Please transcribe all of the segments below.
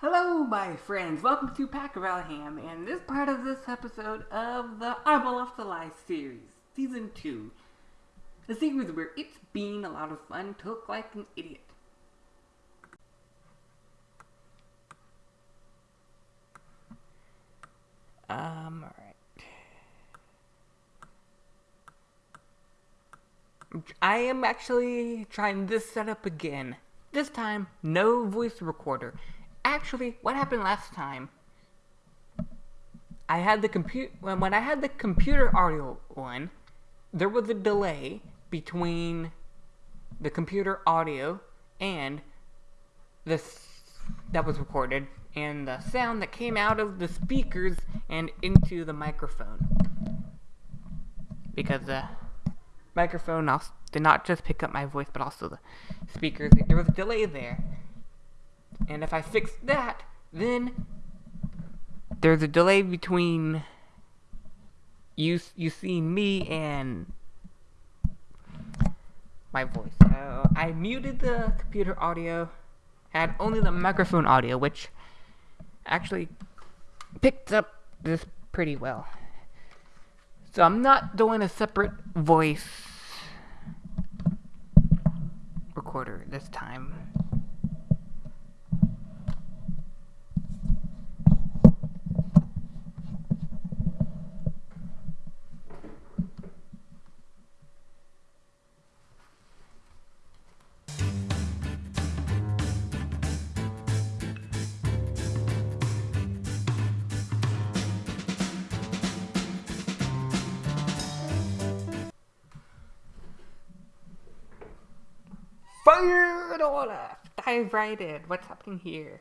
Hello, my friends. Welcome to Pack of Alham, and this part of this episode of the Off the Lie series, season two. A series where it's been a lot of fun to look like an idiot. Um, alright. I am actually trying this setup again. This time, no voice recorder. Actually, what happened last time? I had the compute when I had the computer audio one, there was a delay between the computer audio and this that was recorded and the sound that came out of the speakers and into the microphone. Because the microphone also did not just pick up my voice, but also the speakers. There was a delay there. And if I fix that, then there's a delay between you you seeing me and my voice. So I muted the computer audio, had only the microphone audio, which actually picked up this pretty well. So I'm not doing a separate voice recorder this time. Fire it all up! Dive right in. What's happening here?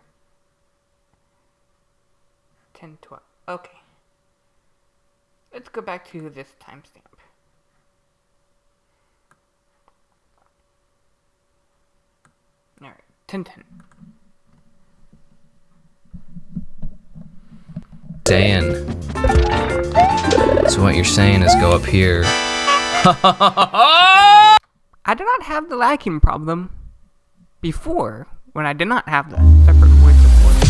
10, 12. Okay. Let's go back to this timestamp. Alright, 10 10. Dan. So what you're saying is go up here. I did not have the lagging problem before when I did not have the separate voice recorder.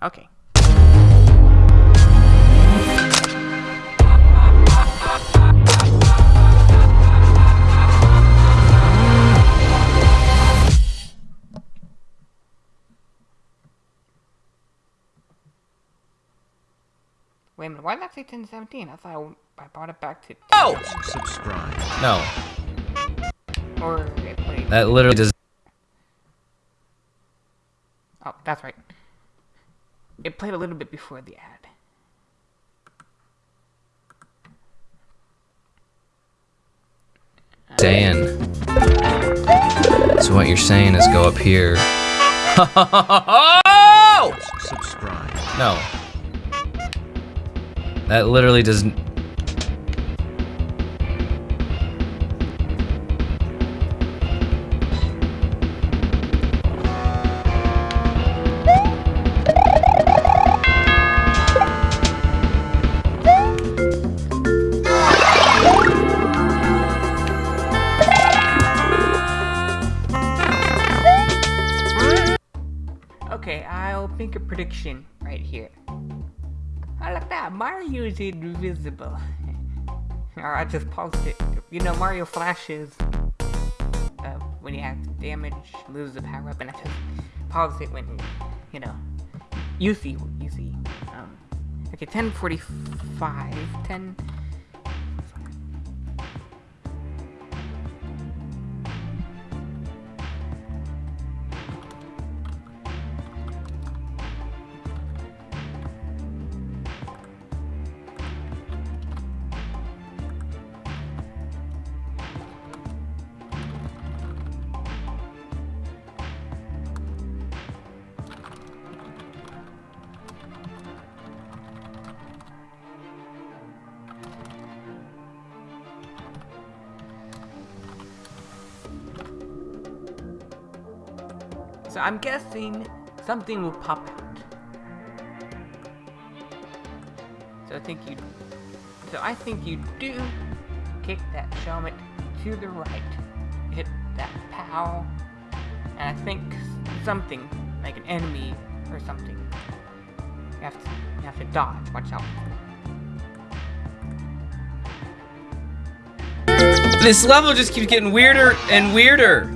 Okay. Why did that say 1017? I thought I, I brought it back to. Oh! Subscribe. No, Or it played. that literally does. Oh, that's right. It played a little bit before the ad. Dan. So what you're saying is go up here. Subscribe. No. That literally doesn't. Okay, I'll make a prediction right here. I like that. Mario is invisible. or I just paused it. You know, Mario flashes uh, when you have damage, lose the power up, and I just paused it when, you know, you see, you see. Um, okay, 1045, 10. So I'm guessing something will pop out. So I think you. So I think you do kick that helmet to the right. Hit that pow. And I think something, like an enemy or something. You have to, you have to dodge. Watch out. This level just keeps getting weirder and weirder.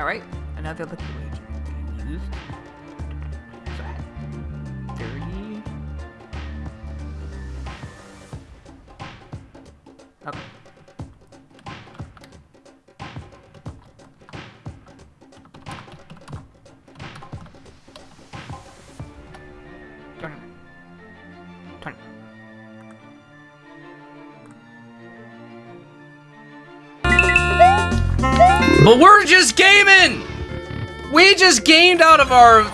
Alright, another lucky wager But we're just gaming! We just gamed out of our...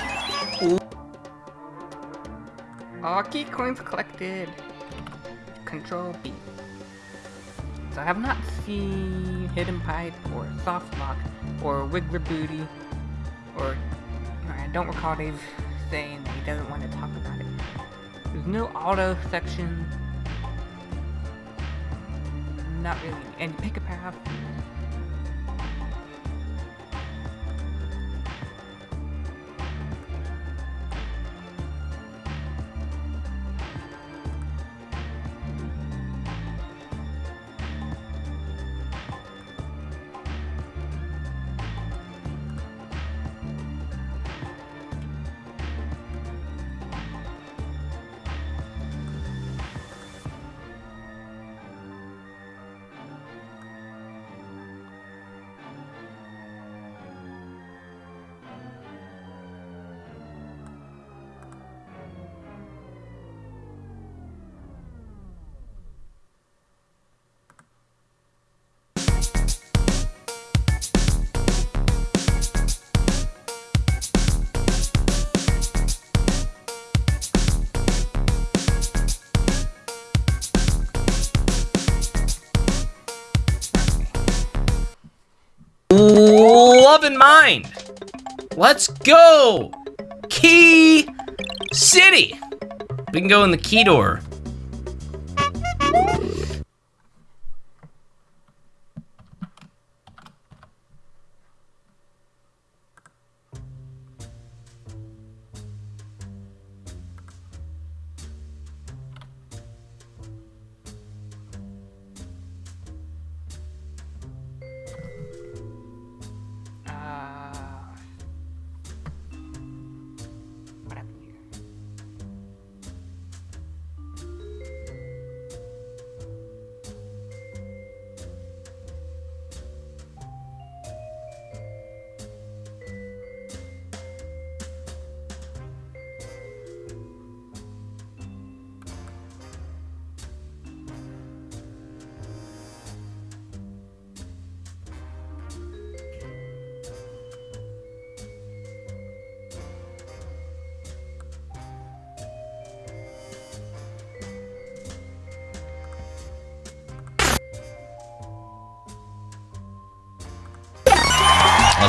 Key coins collected. Control B. So I have not seen Hidden Pipe or Soft Lock or Wiggler Booty or I don't recall Dave saying that he doesn't want to talk about it. There's no auto section. Not really. And pick a path. Mind. Let's go! Key City! We can go in the key door.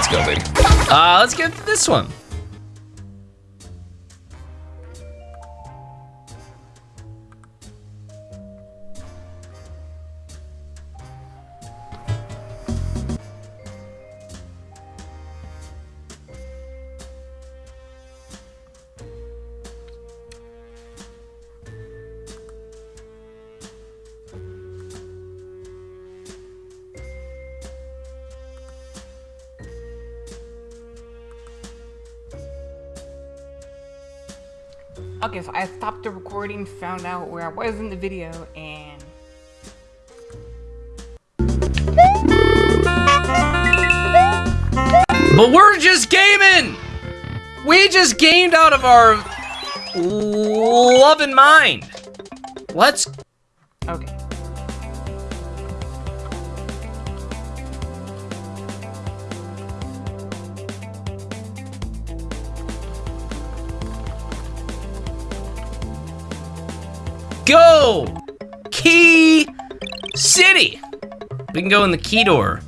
Let's. Uh, let's get this one. Okay, so I stopped the recording, found out where I was in the video, and But we're just gaming! We just gamed out of our love and mind. Let's go! Key City! We can go in the key door.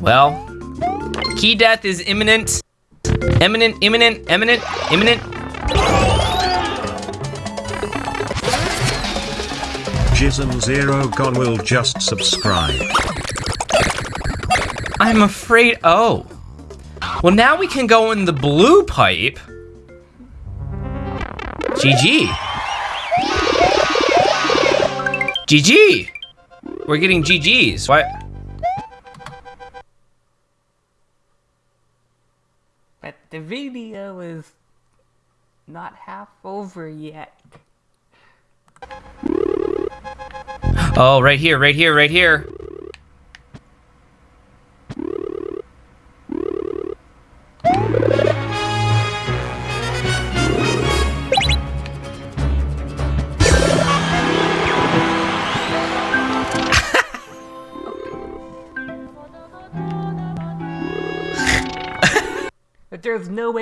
Well, key death is imminent. Imminent, imminent, imminent, imminent. Jism Zero Gon will just subscribe. I'm afraid. Oh. Well, now we can go in the blue pipe. GG. GG. We're getting GGs. What? But the video is not half over yet. Oh, right here, right here, right here.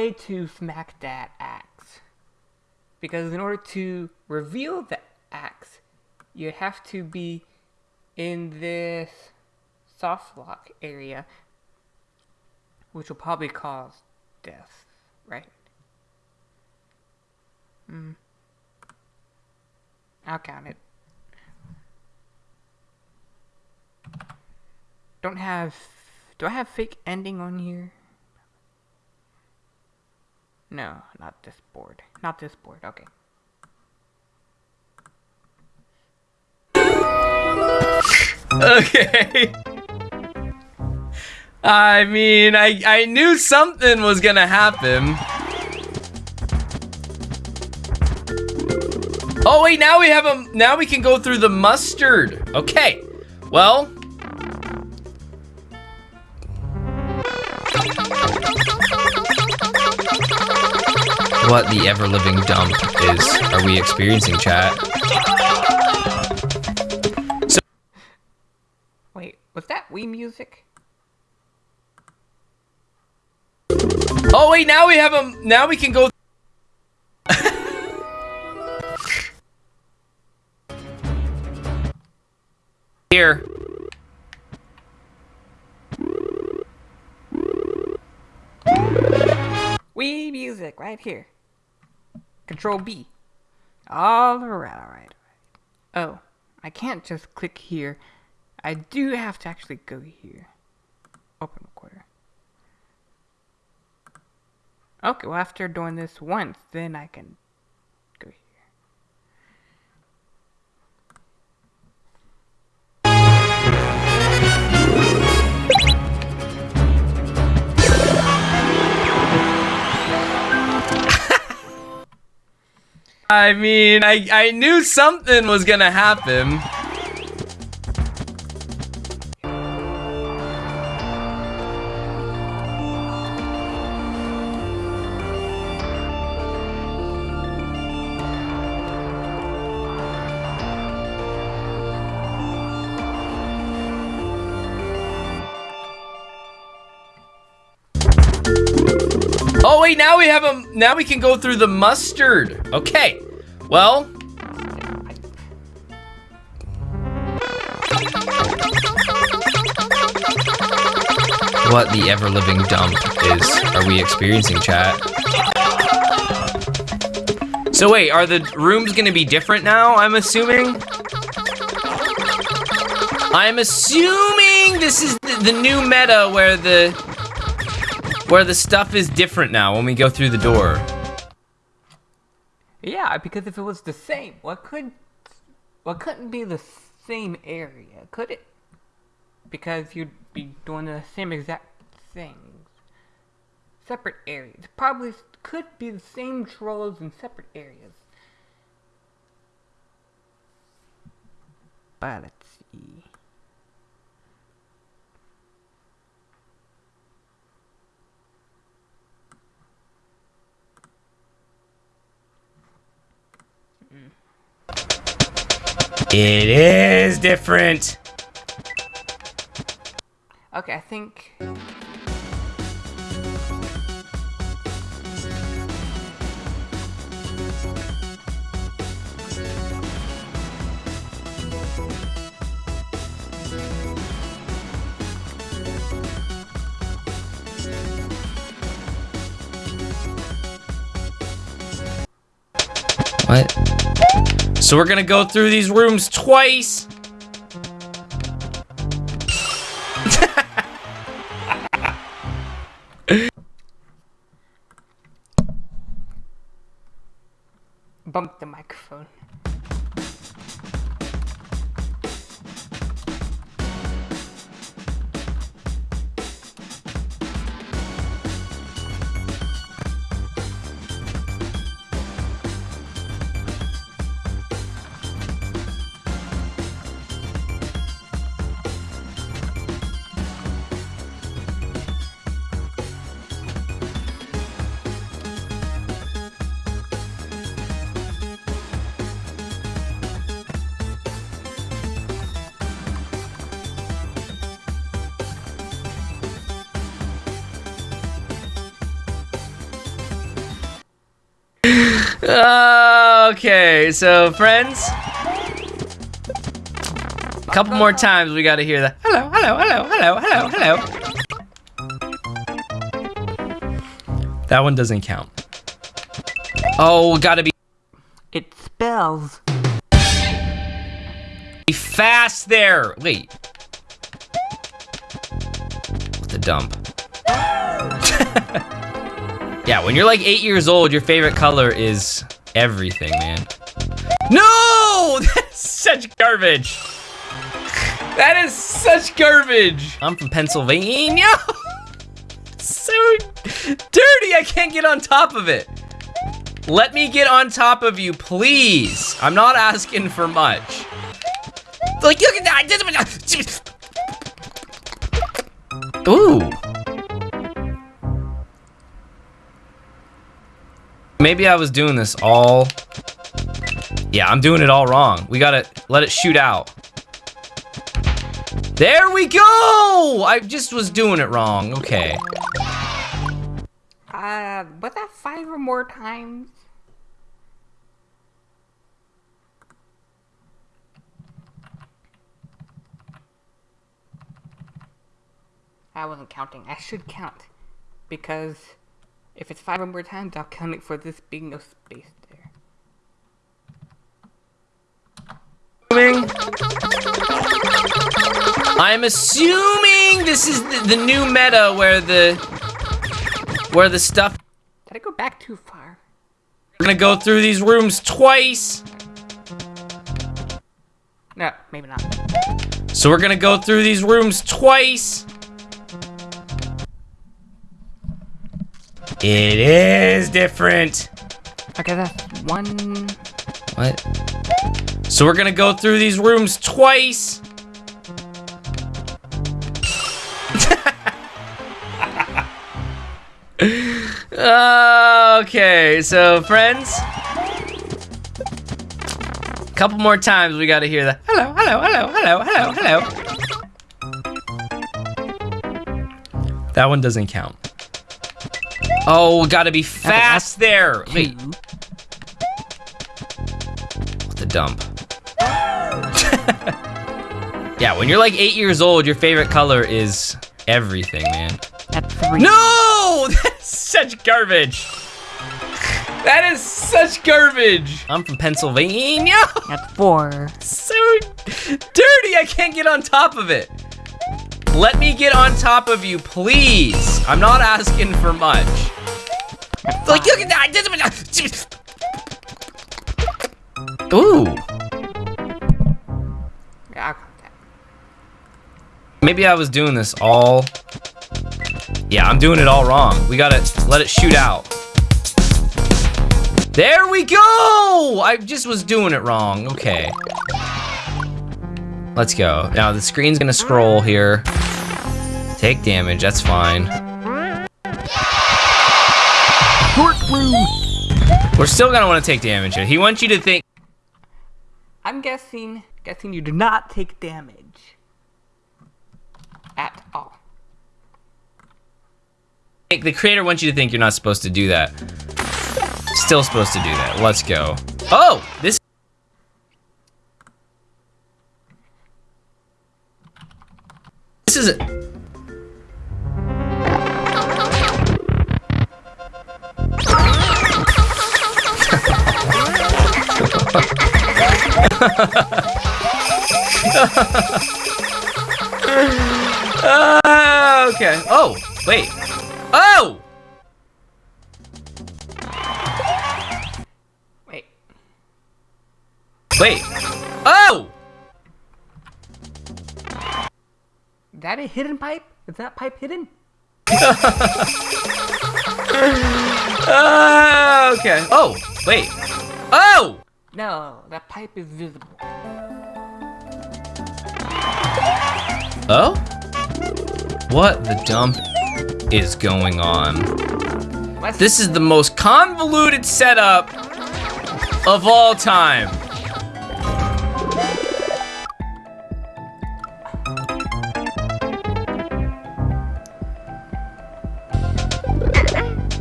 Way to smack that axe. Because in order to reveal the axe, you have to be in this soft lock area, which will probably cause death, right? Hmm. I'll count it. Don't have. Do I have fake ending on here? No, not this board. Not this board. Okay. Okay. I mean, I I knew something was gonna happen. Oh wait, now we have a now we can go through the mustard. Okay. Well, what the ever living dump is are we experiencing, chat? So Wait, was that Wii music? Oh wait, now we have a now we can go here. Wii music right here. Control B. All right, all right, all right. Oh, I can't just click here. I do have to actually go here. Open recorder. Okay, well after doing this once, then I can I mean, I I knew something was gonna happen. Oh wait, now we have a now we can go through the mustard. Okay. Well, what the ever living dump is are we experiencing, chat? So wait, are the rooms gonna be different now? I'm assuming. I'm assuming this is the, the new meta where the where the stuff is different now when we go through the door. Yeah, because if it was the same, what could what couldn't be the same area, could it? Because you'd be doing the same exact things. Separate areas. Probably could be the same trolls in separate areas. But It is different. Okay, I think... What? So we're gonna go through these rooms twice. Okay, so friends. A couple more times we gotta hear that. hello, hello, hello, hello, hello, hello. That one doesn't count. Oh, gotta be It spells. Be fast there. Wait. What the dump? Yeah, when you're like eight years old, your favorite color is everything, man. No! That's such garbage. That is such garbage. I'm from Pennsylvania. so dirty, I can't get on top of it. Let me get on top of you, please. I'm not asking for much. Like, look at that. Ooh. Maybe I was doing this all... Yeah, I'm doing it all wrong. We gotta let it shoot out. There we go! I just was doing it wrong. Okay. Uh, was that five or more times? I wasn't counting. I should count. Because if it's five or more times, I'll count it for this being no space there. I'm assuming this is the, the new meta where the where the stuff Did I go back too far? we're gonna go through these rooms twice. No, maybe not. So we're gonna go through these rooms twice. It is different. Okay, that's one. What? So we're gonna go through these rooms twice. okay, so friends. A couple more times we gotta hear the hello, hello, hello, hello, hello, hello. That one doesn't count. Oh, gotta be fast there. Wait, what the dump? yeah, when you're like eight years old, your favorite color is everything, man. That's three. No! That's such garbage. That is such garbage. I'm from Pennsylvania. That's four. so dirty, I can't get on top of it. Let me get on top of you, please. I'm not asking for much. Like, look at that. Ooh. Yeah, I'll count that. Maybe I was doing this all... Yeah, I'm doing it all wrong. We gotta let it shoot out. There we go! I just was doing it wrong. Okay. Let's go. Now, the screen's gonna scroll here. Take damage, that's fine. We're still gonna wanna take damage here. He wants you to think... I'm guessing, guessing you do not take damage. At all. The creator wants you to think you're not supposed to do that. Still supposed to do that. Let's go. Oh! This... This is... A... Uh, okay. Oh, wait. Oh! Wait. Wait. Oh! That a hidden pipe? Is that pipe hidden? Uh, okay. Oh, wait. Oh! No, that pipe is visible. Oh? What the dump is going on? Let's This is the most convoluted setup of all time.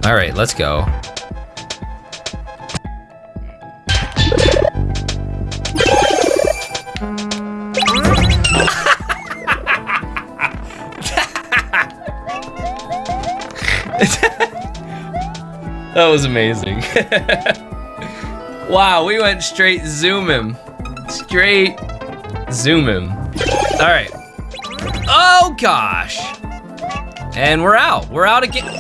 All right, let's go. That was amazing. wow, we went straight zoom him. Straight zoom him. All right. Oh gosh. And we're out. We're out again.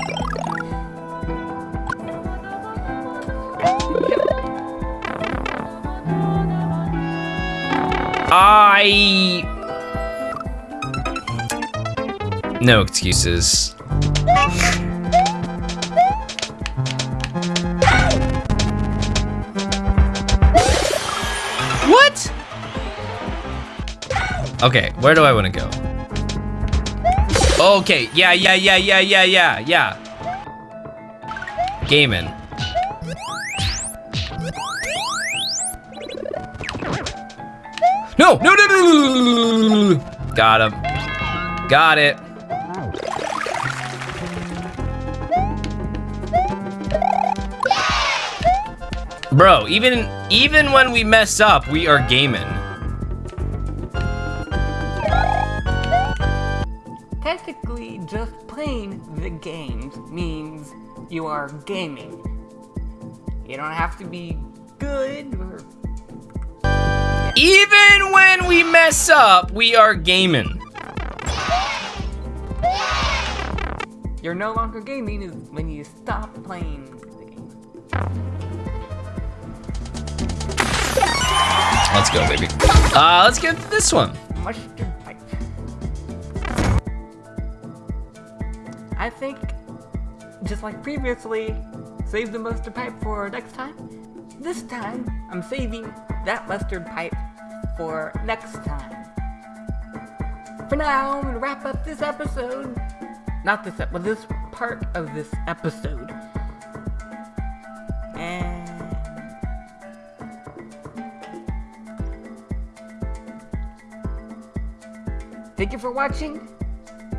I. No excuses. What? Okay, where do I want to go? Okay, yeah, yeah, yeah, yeah, yeah, yeah, yeah. Gaming. No, no, no, no, no. Got him. Got it. Bro, even even when we mess up, we are gaming. Technically, just playing the games means you are gaming. You don't have to be good or Even when we mess up, we are gaming. you're no longer gaming when you stop playing the game. Let's go, baby. Uh, let's get to this one. Mustard pipe. I think, just like previously, save the mustard pipe for next time. This time, I'm saving that mustard pipe for next time. For now, I'm gonna wrap up this episode. Not this episode, this part of this episode. And Thank you for watching.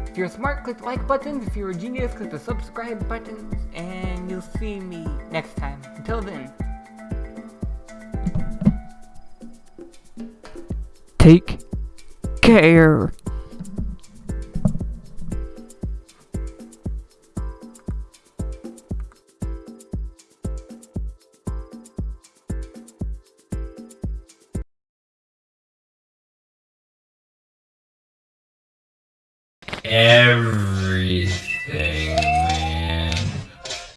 If you're smart, click the like buttons. If you're a genius, click the subscribe buttons. And you'll see me next time. Until then. Take care.